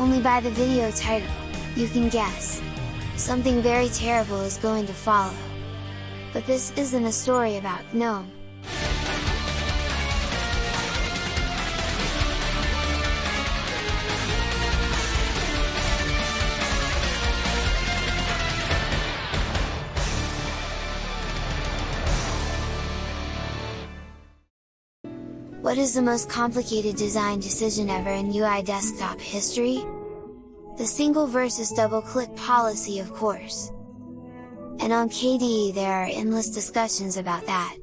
Only by the video title, you can guess. Something very terrible is going to follow. But this isn't a story about GNOME. What is the most complicated design decision ever in UI desktop history? The single versus double click policy of course. And on KDE there are endless discussions about that.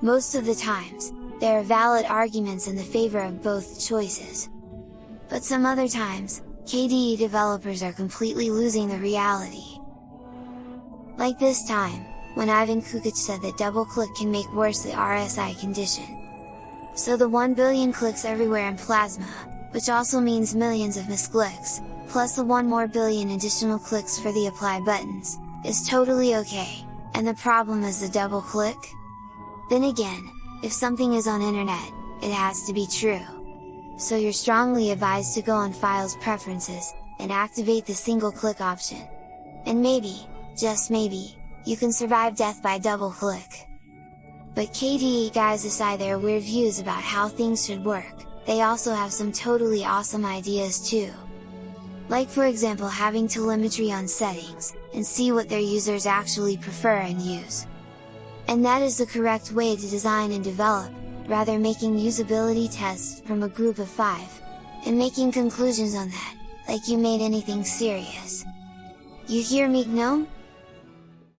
Most of the times, there are valid arguments in the favor of both choices. But some other times, KDE developers are completely losing the reality. Like this time, when Ivan Čukić said that double click can make worse the RSI condition. So the 1 billion clicks everywhere in Plasma, which also means millions of misclicks, plus the 1 more billion additional clicks for the apply buttons, is totally okay, and the problem is the double click? Then again, if something is on internet, it has to be true. So you're strongly advised to go on Files Preferences, and activate the single click option. And maybe, just maybe, you can survive death by double click. But KDE guys aside their weird views about how things should work, they also have some totally awesome ideas too. Like for example having telemetry on settings, and see what their users actually prefer and use. And that is the correct way to design and develop, rather making usability tests from a group of 5, and making conclusions on that, like you made anything serious. You hear me GNOME?